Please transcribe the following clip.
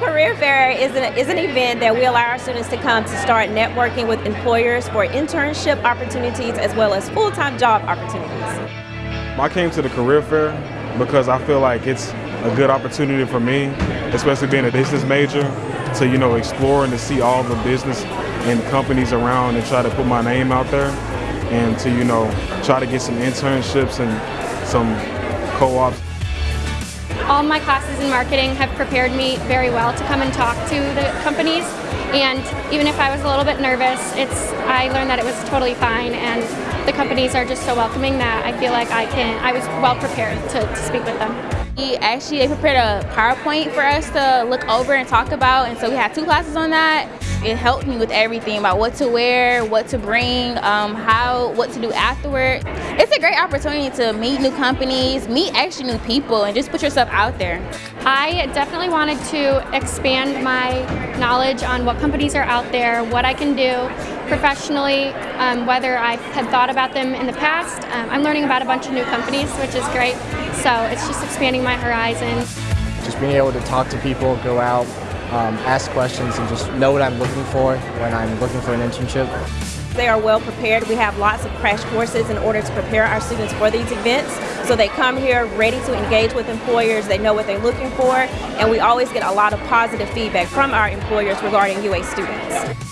Career Fair is an, is an event that we allow our students to come to start networking with employers for internship opportunities as well as full-time job opportunities. I came to the Career Fair because I feel like it's a good opportunity for me, especially being a business major, to you know explore and to see all the business and companies around and try to put my name out there and to you know try to get some internships and some co-ops. All my classes in marketing have prepared me very well to come and talk to the companies and even if I was a little bit nervous, it's I learned that it was totally fine and the companies are just so welcoming that I feel like I can I was well prepared to, to speak with them. We actually they prepared a PowerPoint for us to look over and talk about and so we had two classes on that. It helped me with everything about what to wear, what to bring, um, how, what to do afterward. It's a great opportunity to meet new companies, meet actually new people, and just put yourself out there. I definitely wanted to expand my knowledge on what companies are out there, what I can do professionally, um, whether I had thought about them in the past. Um, I'm learning about a bunch of new companies, which is great. So it's just expanding my horizon. Just being able to talk to people, go out, um, ask questions and just know what I'm looking for when I'm looking for an internship. They are well prepared. We have lots of crash courses in order to prepare our students for these events. So they come here ready to engage with employers, they know what they're looking for, and we always get a lot of positive feedback from our employers regarding UA students.